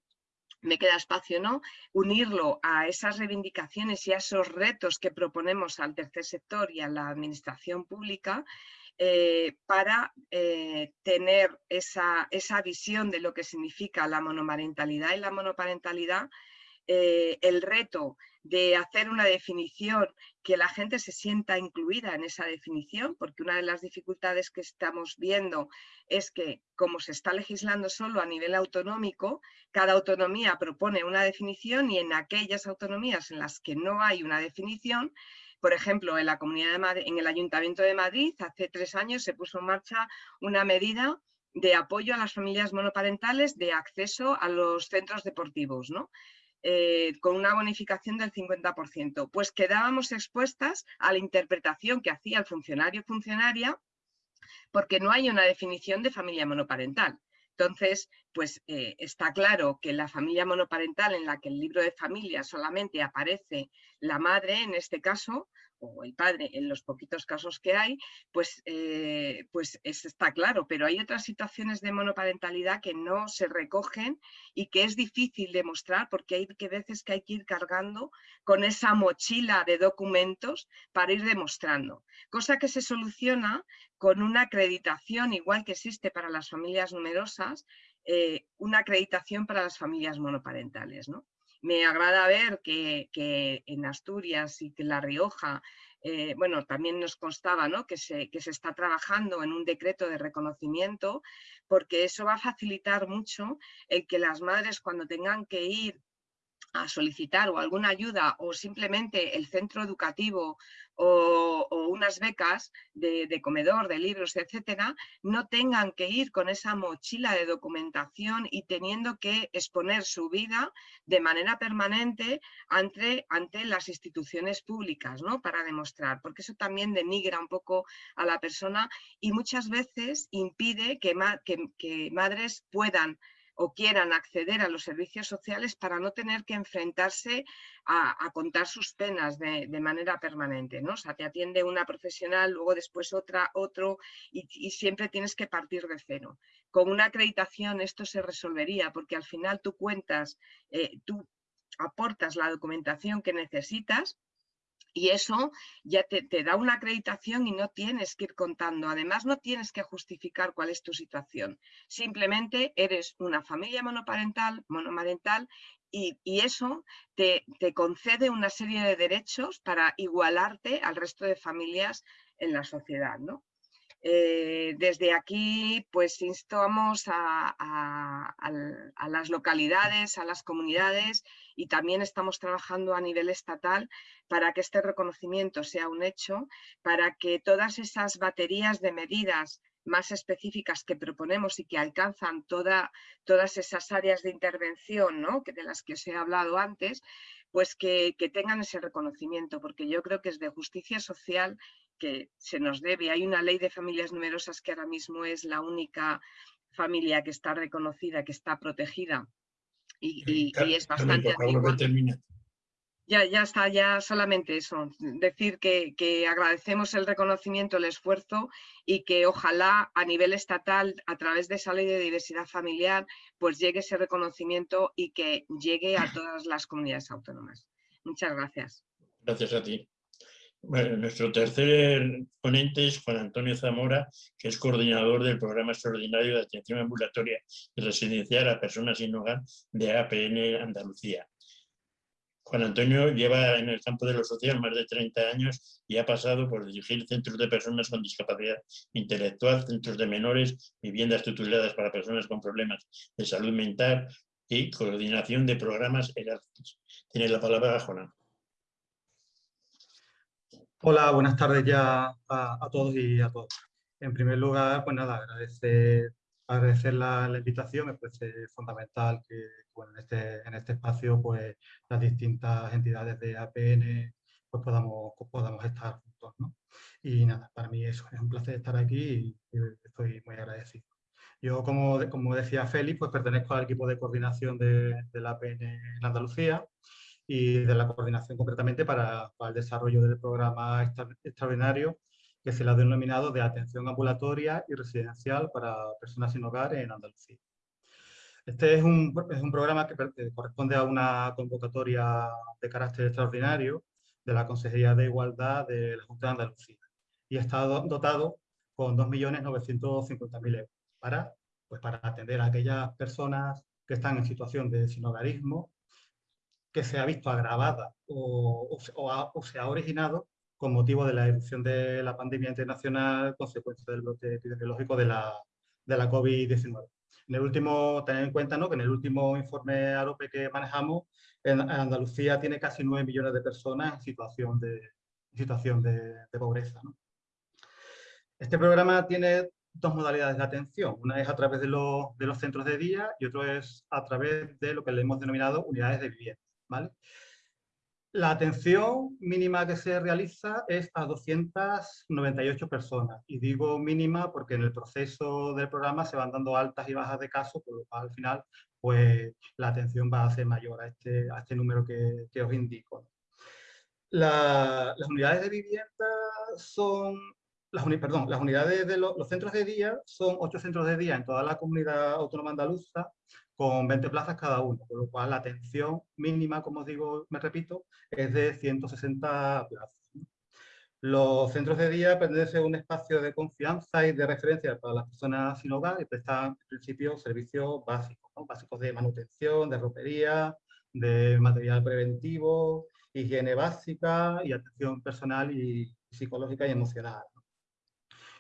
me queda espacio, ¿no? Unirlo a esas reivindicaciones y a esos retos que proponemos al tercer sector y a la administración pública, eh, para tener esa, esa, visión de lo que significa la monomarentalidad y la monoparentalidad, el reto de hacer una definición que la gente se sienta incluida en esa definición, porque una de las dificultades que estamos viendo es que como se está legislando solo a nivel autonómico, cada autonomía propone una definición y en aquellas autonomías en las que no hay una definición, por ejemplo, en la Comunidad de Madrid, en el Ayuntamiento de Madrid, hace tres años se puso en marcha una medida de apoyo a las familias monoparentales de acceso a los centros deportivos, ¿no? Eh, con una bonificación del 50%, pues quedábamos expuestas a la interpretación que hacía el funcionario funcionaria porque no hay una definición de familia monoparental. Entonces, pues eh, está claro que la familia monoparental en la que el libro de familia solamente aparece la madre, en este caso, o el padre en los poquitos casos que hay, pues, eh, pues está claro, pero hay otras situaciones de monoparentalidad que no se recogen y que es difícil demostrar porque hay que veces que hay que ir cargando con esa mochila de documentos para ir demostrando, cosa que se soluciona con una acreditación igual que existe para las familias numerosas, eh, una acreditación para las familias monoparentales. ¿no? Me agrada ver que, en Asturias y que en La Rioja, eh, bueno, también nos constaba ¿no? que, se, que se está trabajando en un decreto de reconocimiento, porque eso va a facilitar mucho el que las madres cuando tengan que ir a solicitar o alguna ayuda o simplemente el centro educativo o, unas becas de, comedor, de libros, etcétera, no tengan que ir con esa mochila de documentación y teniendo que exponer su vida de manera permanente ante, ante las instituciones públicas, ¿no? Para demostrar, porque eso también denigra un poco a la persona y muchas veces impide que, que madres puedan o quieran acceder a los servicios sociales para no tener que enfrentarse a, contar sus penas de, manera permanente. ¿no? O sea, te atiende una profesional, luego después otra, otro, y, siempre tienes que partir de cero. Con una acreditación esto se resolvería, porque al final tú cuentas, eh, tú aportas la documentación que necesitas y eso ya te, da una acreditación y no tienes que ir contando. Además, no tienes que justificar cuál es tu situación. Simplemente eres una familia monoparental, monomarental y, eso te, te, concede una serie de derechos para igualarte al resto de familias en la sociedad. ¿no? Eh, desde aquí, pues instamos a, las localidades, a las comunidades y también estamos trabajando a nivel estatal para que este reconocimiento sea un hecho, para que todas esas baterías de medidas más específicas que proponemos y que alcanzan toda, todas esas áreas de intervención ¿no? que de las que os he hablado antes, pues que, que tengan ese reconocimiento, porque yo creo que es de justicia social que se nos debe. Hay una ley de familias numerosas que ahora mismo es la única familia que está reconocida, que está protegida y, es bastante antigua. Ya, ya está, ya solamente eso. Decir que, que, agradecemos el reconocimiento, el esfuerzo y que ojalá a nivel estatal, a través de esa ley de diversidad familiar, pues llegue ese reconocimiento y que llegue a <laughs> todas las comunidades autónomas. Muchas gracias. Gracias a ti. Nuestro tercer ponente es Juan Antonio Zamora, que es coordinador del Programa Extraordinario de Atención Ambulatoria y Residencial a Personas sin Hogar de APN Andalucía. Juan Antonio lleva en el campo de lo social más de 30 años y ha pasado por dirigir centros de personas con discapacidad intelectual, centros de menores, viviendas tuteladas para personas con problemas de salud mental y coordinación de programas Erasmus. Tiene la palabra Juan. Hola, buenas tardes ya a, todos y a todas. En primer lugar, pues nada, agradecer, agradecer la, invitación, me parece fundamental que en, este, en este espacio pues las distintas entidades de APN pues podamos, podamos estar juntos. ¿no? Y nada, para mí eso es un placer estar aquí y, estoy muy agradecido. Yo, como, como decía Félix, pues pertenezco al equipo de coordinación de, de la APN en Andalucía y de la coordinación concretamente para, el desarrollo del programa extraordinario que se le ha denominado de atención ambulatoria y residencial para personas sin hogar en Andalucía. Este es un, es un programa que corresponde a una convocatoria de carácter extraordinario de la Consejería de Igualdad de la Junta de Andalucía y está dotado con 2.950.000 euros para, pues para atender a aquellas personas que están en situación de sinhogarismo que se ha visto agravada o, se ha originado con motivo de la erupción de la pandemia internacional consecuencia del brote epidemiológico de la, de la COVID-19. En el último, tener en cuenta ¿no? que en el último informe AROPE que manejamos, en, Andalucía tiene casi 9 millones de personas en situación de, situación de, pobreza. Este programa tiene dos modalidades de atención. Una es a través de, de los centros de día y otro es a través de lo que le hemos denominado unidades de vivienda. La atención mínima que se realiza es a 298 personas. Y digo mínima porque en el proceso del programa se van dando altas y bajas de casos, por lo cual al final pues, la atención va a ser mayor a este, a este número que, os indico. las unidades de vivienda son, las, perdón, las unidades de los centros de día son ocho centros de día en toda la comunidad autónoma andaluza con 20 plazas cada uno, con lo cual la atención mínima, como os digo, me repito, es de 160 plazas. Los centros de día pertenecen a un espacio de confianza y de referencia para las personas sin hogar y prestan, en principio, servicios básicos, básicos de manutención, de ropería, de material preventivo, higiene básica y atención personal y psicológica y emocional.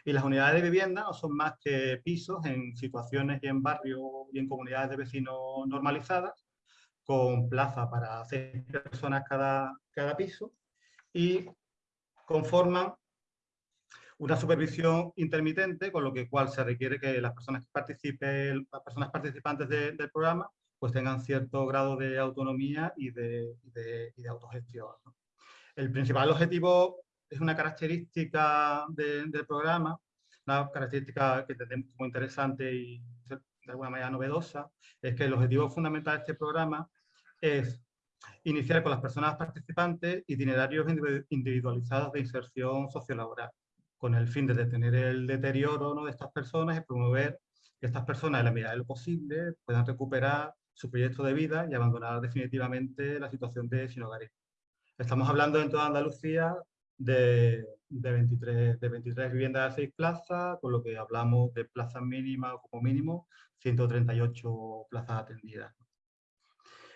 Y las unidades de vivienda no son más que pisos en situaciones y en barrios y en comunidades de vecinos normalizadas, con plaza para seis personas cada, cada piso y conforman una supervisión intermitente, con lo que cual se requiere que las personas, que participen, las personas participantes del programa pues tengan cierto grado de autonomía y de, de, autogestión. El principal objetivo es una característica del programa, una característica que tenemos muy interesante y de alguna manera novedosa, es que el objetivo fundamental de este programa es iniciar con las personas participantes itinerarios individualizados de inserción sociolaboral, con el fin de detener el deterioro de estas personas y promover que estas personas, en la medida de lo posible, puedan recuperar su proyecto de vida y abandonar definitivamente la situación de sinogarismo. Estamos hablando en toda Andalucía de, de, 23, de 23 viviendas de 6 plazas, con lo que hablamos de plazas mínimas como mínimo 138 plazas atendidas.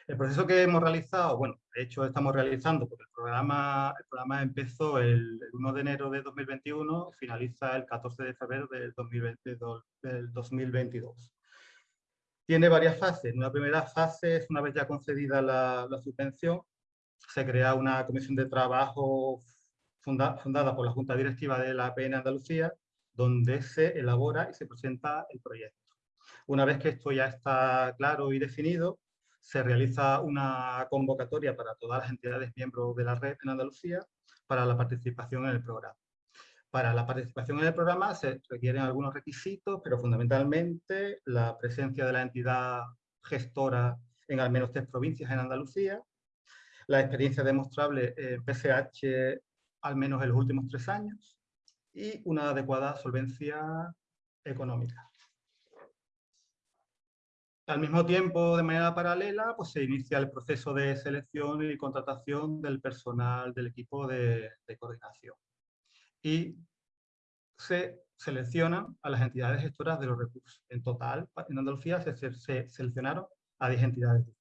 El proceso que hemos realizado, bueno, de hecho estamos realizando porque el programa, el programa empezó el, 1 de enero de 2021 y finaliza el 14 de febrero del, 2022. Tiene varias fases. Una primera fase es una vez ya concedida la, subvención, se crea una comisión de trabajo fundada por la Junta Directiva de la APN Andalucía, donde se elabora y se presenta el proyecto. Una vez que esto ya está claro y definido, se realiza una convocatoria para todas las entidades miembros de la red en Andalucía para la participación en el programa. Para la participación en el programa se requieren algunos requisitos, pero fundamentalmente la presencia de la entidad gestora en al menos tres provincias en Andalucía, la experiencia demostrable en PSH al menos en los últimos tres años y una adecuada solvencia económica. Al mismo tiempo, de manera paralela, pues se inicia el proceso de selección y contratación del personal del equipo de, coordinación. Y se seleccionan a las entidades gestoras de los recursos. En total, en Andalucía se, seleccionaron a 10 entidades.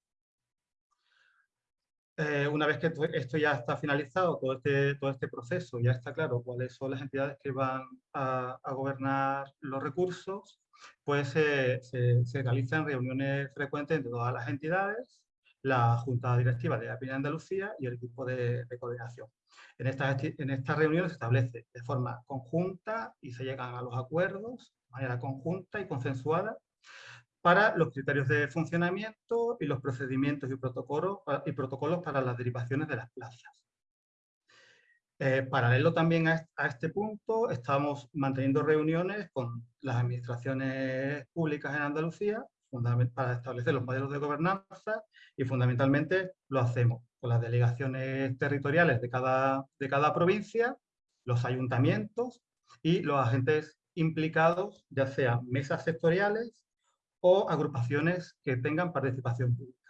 Eh, una vez que esto ya está finalizado, todo este, todo este proceso, ya está claro cuáles son las entidades que van a, a gobernar los recursos, pues se, realizan reuniones frecuentes entre todas las entidades, la Junta Directiva de API Andalucía y el equipo de, coordinación. En estas, en estas reuniones se establece de forma conjunta y se llegan a los acuerdos de manera conjunta y consensuada para los criterios de funcionamiento y los procedimientos y protocolos, y protocolos para las derivaciones de las plazas. Eh, paralelo también a, este punto, estamos manteniendo reuniones con las administraciones públicas en Andalucía para establecer los modelos de gobernanza y fundamentalmente lo hacemos con las delegaciones territoriales de cada, de cada provincia, los ayuntamientos y los agentes implicados, ya sean mesas sectoriales o agrupaciones que tengan participación pública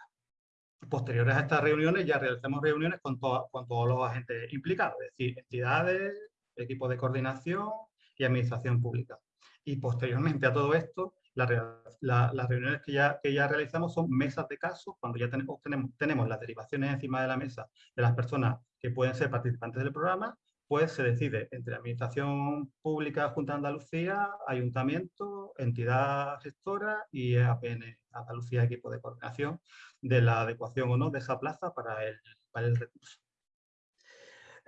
posteriores a estas reuniones ya realizamos reuniones con, todos los agentes implicados, es decir, entidades, equipos de coordinación y administración pública. Y posteriormente a todo esto, las reuniones que ya, realizamos son mesas de casos, cuando ya tenemos, tenemos las derivaciones encima de la mesa de las personas que pueden ser participantes del programa, pues se decide entre Administración Pública Junta de Andalucía, Ayuntamiento, entidad gestora y APN Andalucía Equipo de Coordinación de la adecuación o no de esa plaza para el, para el recurso.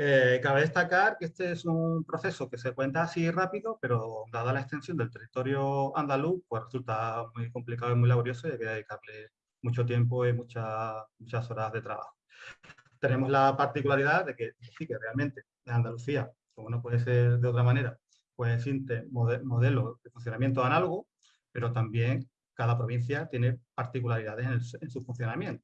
Eh, cabe destacar que este es un proceso que se cuenta así rápido, pero dada la extensión del territorio andaluz, pues resulta muy complicado y muy laborioso y hay que dedicarle mucho tiempo y muchas, muchas horas de trabajo. Tenemos la particularidad de que sí que realmente en Andalucía, como no puede ser de otra manera, pues existe modelos de funcionamiento análogo, pero también cada provincia tiene particularidades en, su funcionamiento.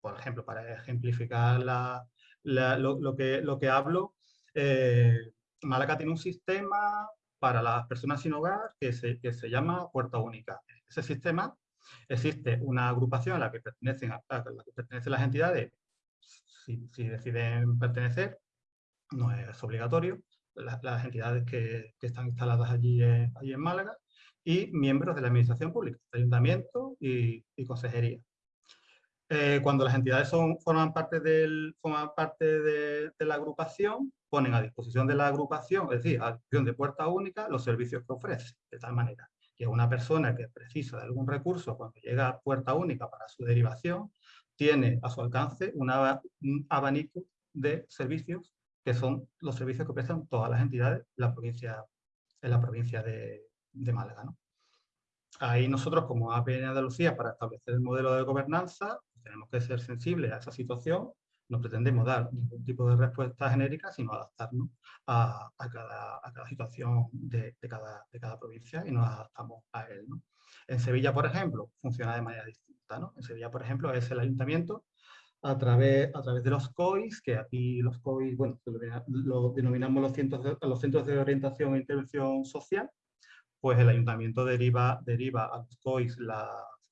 Por ejemplo, para ejemplificar la, lo, que, lo que hablo, eh, Málaga tiene un sistema para las personas sin hogar que se, que se llama Puerta Única. Ese sistema existe una agrupación a la que pertenecen, a la que pertenecen las entidades, si, si deciden pertenecer, no es obligatorio, las, entidades que, están instaladas allí en, allí en Málaga, y miembros de la administración pública, ayuntamiento y, consejería. Eh, cuando las entidades forman parte, del, forman parte de, de, la agrupación, ponen a disposición de la agrupación, es decir, a disposición de puerta única, los servicios que ofrece, de tal manera que una persona que precisa de algún recurso cuando llega a puerta única para su derivación, tiene a su alcance un abanico de servicios que son los servicios que prestan todas las entidades en la provincia, en la provincia de, Málaga. ¿no? Ahí nosotros como APN Andalucía, para establecer el modelo de gobernanza, tenemos que ser sensibles a esa situación, no pretendemos dar ningún tipo de respuesta genérica, sino adaptarnos a, cada, situación de, de, cada, de, cada, provincia y nos adaptamos a él. ¿no? En Sevilla, por ejemplo, funciona de manera distinta. ¿no? En Sevilla, por ejemplo, es el ayuntamiento a través, a través de los COIs, que aquí los COIs, bueno, lo, denominamos los centros, de, los centros de orientación e intervención social, pues el ayuntamiento deriva, deriva a los COIs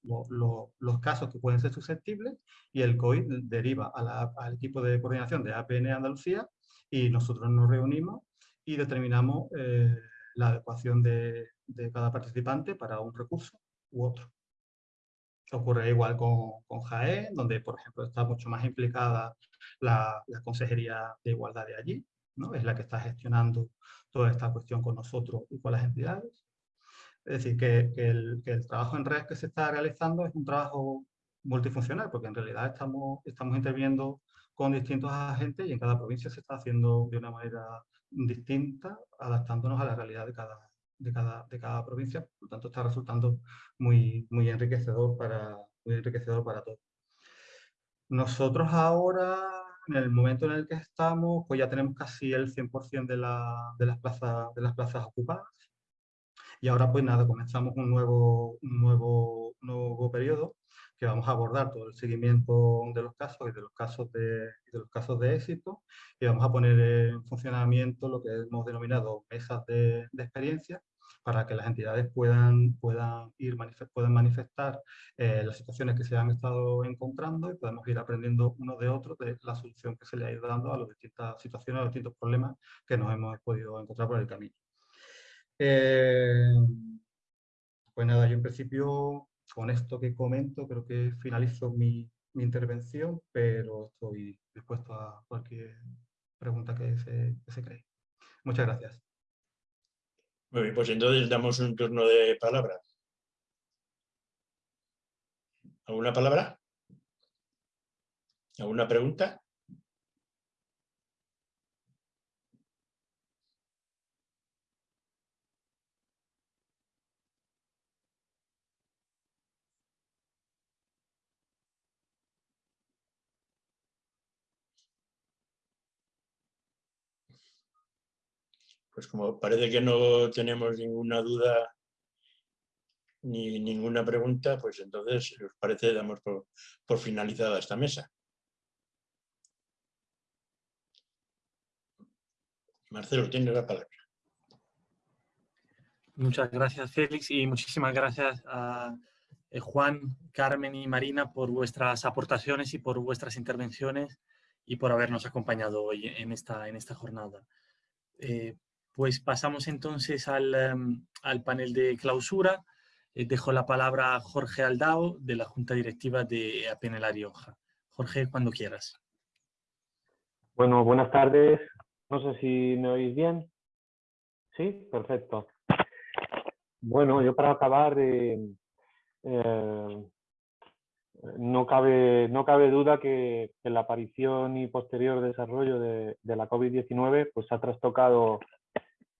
los casos que pueden ser susceptibles y el COI deriva al equipo de coordinación de APN Andalucía y nosotros nos reunimos y determinamos eh, la adecuación de, de, cada participante para un recurso u otro. Ocurre igual con, con JAE, donde por ejemplo está mucho más implicada la, la Consejería de Igualdad de allí, ¿no? es la que está gestionando toda esta cuestión con nosotros y con las entidades. Es decir, que, que, el, que, el, trabajo en red que se está realizando es un trabajo multifuncional, porque en realidad estamos, estamos interviniendo con distintos agentes y en cada provincia se está haciendo de una manera distinta, adaptándonos a la realidad de cada, de cada, de cada provincia. Por lo tanto, está resultando muy, muy, enriquecedor para, muy enriquecedor para todos. Nosotros ahora, en el momento en el que estamos, pues ya tenemos casi el 100% de, la, de, las plazas, de las plazas ocupadas. Y ahora pues nada, comenzamos un nuevo, un nuevo, nuevo periodo que vamos a abordar todo el seguimiento de los casos y de los casos de, de los casos de éxito y vamos a poner en funcionamiento lo que hemos denominado mesas de, de experiencia para que las entidades puedan, puedan, ir puedan manifestar eh, las situaciones que se han estado encontrando y podemos ir aprendiendo uno de otro de la solución que se le ha ido dando a las distintas situaciones, a los distintos problemas que nos hemos podido encontrar por el camino. Eh, pues nada, yo en principio con esto que comento creo que finalizo mi, mi intervención, pero estoy dispuesto a cualquier pregunta que se, que se cree. Muchas gracias. Muy bien, pues entonces damos un turno de palabras. ¿Alguna palabra? ¿Alguna pregunta? Pues como parece que no tenemos ninguna duda ni ninguna pregunta, pues entonces, si os parece, damos por, finalizada esta mesa. Marcelo, tienes la palabra. Muchas gracias, Félix, y muchísimas gracias a eh, Juan, Carmen y Marina por vuestras aportaciones y por vuestras intervenciones y por habernos acompañado hoy en esta, en esta jornada. Eh, pues pasamos entonces al, um, al panel de clausura. Eh, dejo la palabra a Jorge Aldao, de la Junta Directiva de APN La Rioja. Jorge, cuando quieras. Bueno, buenas tardes. No sé si me oís bien. ¿Sí? Perfecto. Bueno, yo para acabar, eh, eh, no, cabe, no cabe duda que, que, la aparición y posterior desarrollo de, de la COVID-19 pues, ha trastocado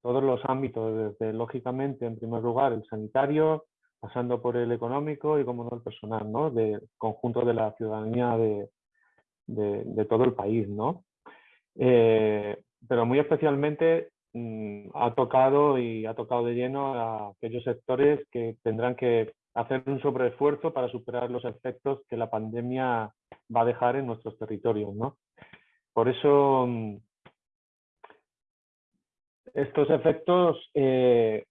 todos los ámbitos, desde lógicamente, en primer lugar, el sanitario, pasando por el económico y, como no, el personal, ¿no? Del conjunto de la ciudadanía de, de, de todo el país, ¿no? Eh, pero muy especialmente mmm, ha tocado y ha tocado de lleno a aquellos sectores que tendrán que hacer un sobreesfuerzo para superar los efectos que la pandemia va a dejar en nuestros territorios, ¿no? por eso mm, estos efectos eh,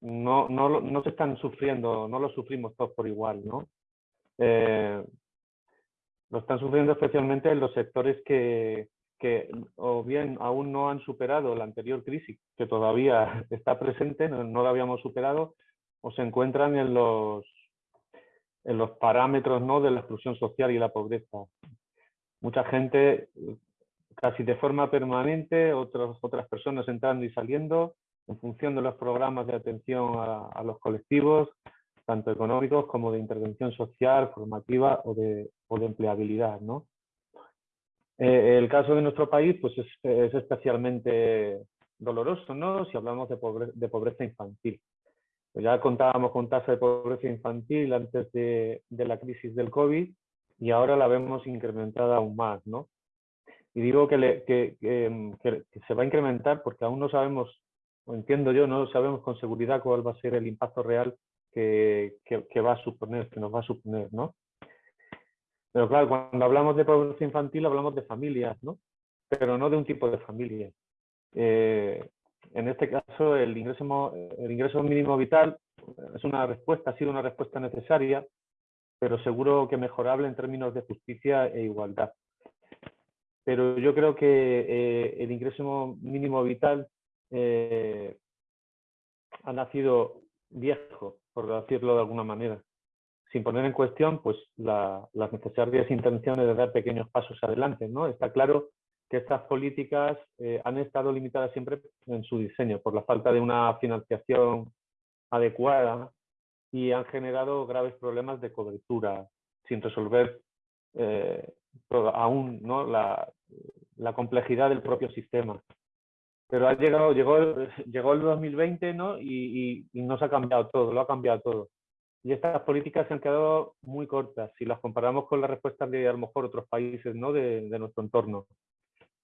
no, no, no, se están sufriendo, no los sufrimos todos por igual, ¿no? Eh, lo están sufriendo especialmente en los sectores que, que o bien aún no han superado la anterior crisis, que todavía <laughs> está presente, no, no la habíamos superado, o se encuentran en los, en los parámetros ¿no? de la exclusión social y la pobreza. Mucha gente casi de forma permanente, otros, otras personas entrando y saliendo en función de los programas de atención a, los colectivos, tanto económicos como de intervención social, formativa o de, o de empleabilidad. ¿no? Eh, el caso de nuestro país pues es, es especialmente doloroso ¿no? si hablamos de, de pobreza infantil. Pues ya contábamos con tasa de pobreza infantil antes de, de, la crisis del COVID y ahora la vemos incrementada aún más. ¿no? Y digo que, que, se va a incrementar porque aún no sabemos, o entiendo yo, no sabemos con seguridad cuál va a ser el impacto real que, va a suponer, que nos va a suponer, ¿no? Pero claro, cuando hablamos de pobreza infantil hablamos de familias, ¿no? Pero no de un tipo de familia. Eh, en este caso, el ingreso, el ingreso mínimo vital es una respuesta, ha sido una respuesta necesaria, pero seguro que mejorable en términos de justicia e igualdad pero yo creo que eh, el ingreso mínimo vital eh, ha nacido viejo, por decirlo de alguna manera, sin poner en cuestión pues, las necesarias intenciones de dar pequeños pasos adelante. ¿no? Está claro que estas políticas eh, han estado limitadas siempre en su diseño por la falta de una financiación adecuada y han generado graves problemas de cobertura sin resolver aún ¿no? la, la, complejidad del propio sistema. Pero ha llegado, llegó, <laughs> llegó el 2020 ¿no? Y, y, no se ha cambiado todo, lo ha cambiado todo. Y estas políticas se han quedado muy cortas si las comparamos con las respuestas de a lo mejor otros países ¿no? de, nuestro entorno.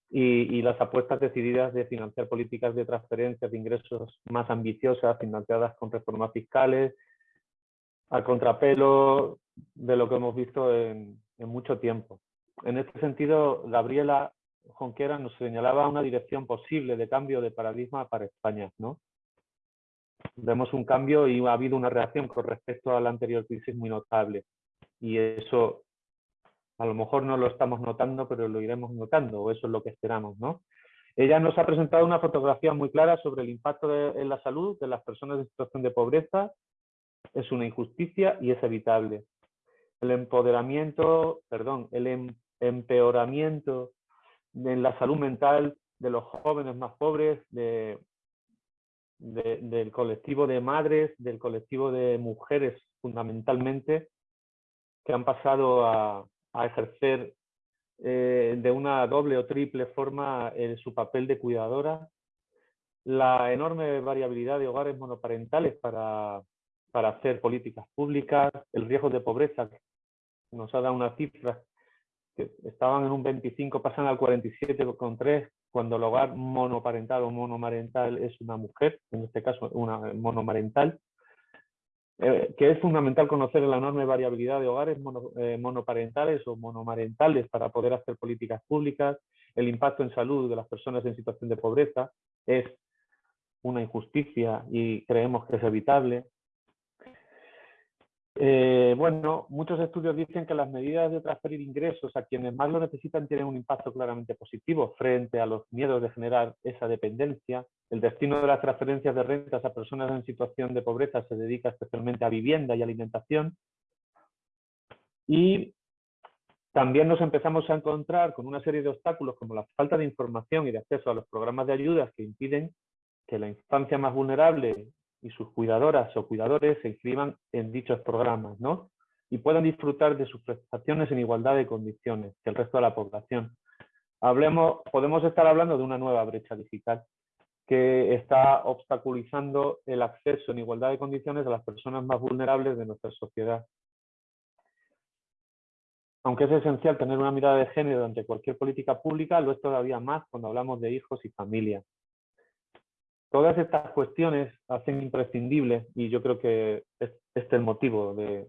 Y, y, las apuestas decididas de financiar políticas de transferencias de ingresos más ambiciosas, financiadas con reformas fiscales, al contrapelo de lo que hemos visto en mucho tiempo en este sentido, Gabriela Jonquera nos señalaba una dirección posible de cambio de paradigma para España. ¿no? Vemos un cambio y ha habido una reacción con respecto a la anterior crisis muy notable. Y eso a lo mejor no lo estamos notando, pero lo iremos notando, o eso es lo que esperamos. ¿no? Ella nos ha presentado una fotografía muy clara sobre el impacto en la salud de las personas en situación de pobreza. Es una injusticia y es evitable. El empoderamiento, perdón, el em empeoramiento en la salud mental de los jóvenes más pobres, de, del colectivo de madres, del colectivo de mujeres fundamentalmente, que han pasado a, ejercer eh, de una doble o triple forma eh, su papel de cuidadora, la enorme variabilidad de hogares monoparentales para, para hacer políticas públicas, el riesgo de pobreza, nos ha dado una cifra que estaban en un 25, pasan al 47,3 cuando el hogar monoparental o monomarental es una mujer, en este caso una monomarental, eh, que es fundamental conocer la enorme variabilidad de hogares eh, monoparentales o monomarentales para poder hacer políticas públicas, el impacto en salud de las personas en situación de pobreza es una injusticia y creemos que es evitable, eh, bueno, muchos estudios dicen que las medidas de transferir ingresos a quienes más lo necesitan tienen un impacto claramente positivo frente a los miedos de generar esa dependencia. El destino de las transferencias de rentas a personas en situación de pobreza se dedica especialmente a vivienda y alimentación. Y también nos empezamos a encontrar con una serie de obstáculos como la falta de información y de acceso a los programas de ayudas que impiden que la infancia más vulnerable y sus cuidadoras o cuidadores se inscriban en dichos programas, ¿no? Y puedan disfrutar de sus prestaciones en igualdad de condiciones que el resto de la población. Hablemos, podemos estar hablando de una nueva brecha digital que está obstaculizando el acceso en igualdad de condiciones a las personas más vulnerables de nuestra sociedad. Aunque es esencial tener una mirada de género ante cualquier política pública, lo es todavía más cuando hablamos de hijos y familia. Todas estas cuestiones hacen imprescindible, y yo creo que este es el motivo de,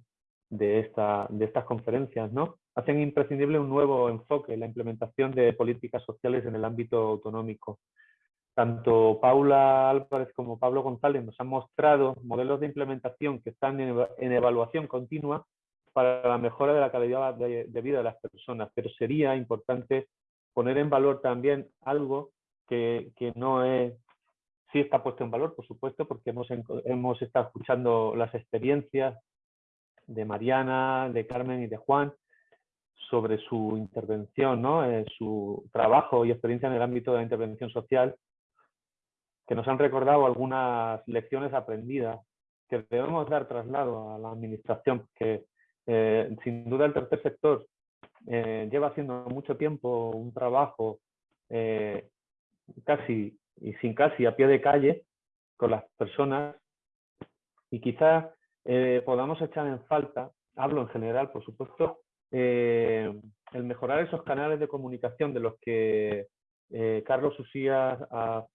esta, de estas conferencias, ¿no? hacen imprescindible un nuevo enfoque, la implementación de políticas sociales en el ámbito autonómico. Tanto Paula Álvarez como Pablo González nos han mostrado modelos de implementación que están en evaluación continua para la mejora de la calidad de, vida de las personas, pero sería importante poner en valor también algo que, no es, sí está puesto en valor, por supuesto, porque hemos, hemos estado escuchando las experiencias de Mariana, de Carmen y de Juan sobre su intervención, ¿no? Eh, su trabajo y experiencia en el ámbito de la intervención social que nos han recordado algunas lecciones aprendidas que debemos dar traslado a la administración, que eh, sin duda el tercer sector eh, lleva haciendo mucho tiempo un trabajo casi y sin casi a pie de calle con las personas y quizás podamos echar en falta, hablo en general por supuesto, el mejorar esos canales de comunicación de los que eh, Carlos Usías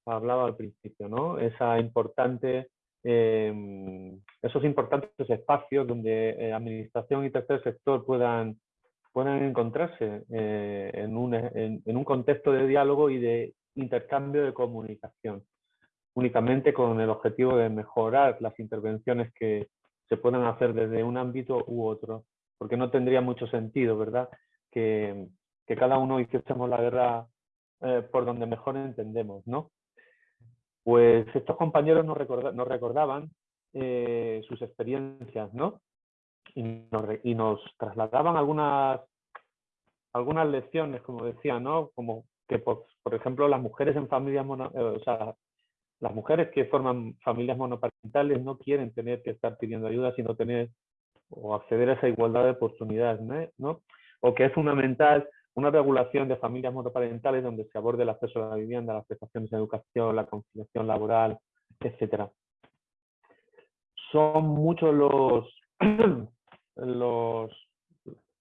hablaba al principio, ¿no? Esa importante, em, esos importantes espacios donde eh, administración y tercer sector puedan, puedan encontrarse eh, en, un, en, un contexto de diálogo y de intercambio de comunicación, únicamente con el objetivo de mejorar las intervenciones que se puedan hacer desde un ámbito u otro, porque no tendría mucho sentido, ¿verdad? Que, que cada uno hiciésemos la guerra eh, por donde mejor entendemos, ¿no? Pues estos compañeros nos, recordaban eh, sus experiencias, ¿no? Y nos, trasladaban algunas, algunas lecciones, como decía, ¿no? Como que, por, ejemplo, las mujeres en familias eh, o sea, las mujeres que forman familias monoparentales no quieren tener que estar pidiendo ayuda, sino tener o acceder a esa igualdad de oportunidades, ¿no? O que es fundamental una regulación de familias monoparentales donde se aborde el acceso a la vivienda, las prestaciones de educación, la conciliación laboral, etc. Son muchos los, <clears throat> los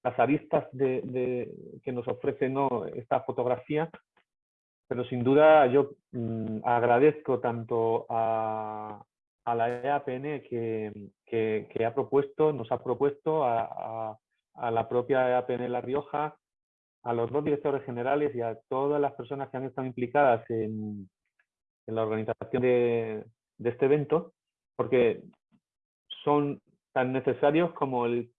las aristas de, que nos ofrece ¿no? esta fotografía, pero sin duda yo mm, agradezco tanto a, la EAPN que, ha propuesto, nos ha propuesto a, la propia EAPN La Rioja, a los dos directores generales y a todas las personas que han estado implicadas en, la organización de, este evento, porque son tan necesarios como el,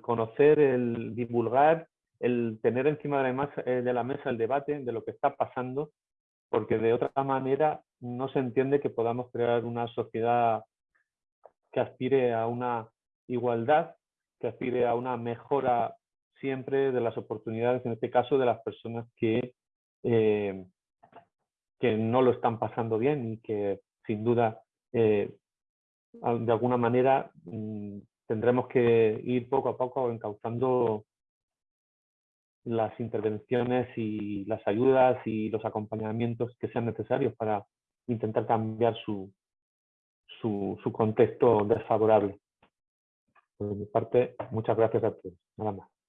conocer, el divulgar, el tener encima de la, mesa, eh, de la mesa el debate de lo que está pasando, porque de otra manera no se entiende que podamos crear una sociedad que aspire a una igualdad, que aspire a una mejora siempre de las oportunidades, en este caso de las personas que, eh, que no lo están pasando bien y que sin duda eh, de alguna manera mm, tendremos que ir poco a poco encauzando las intervenciones y las ayudas y los acompañamientos que sean necesarios para intentar cambiar su, su, su contexto desfavorable. Por mi parte, muchas gracias a todos. Nada más.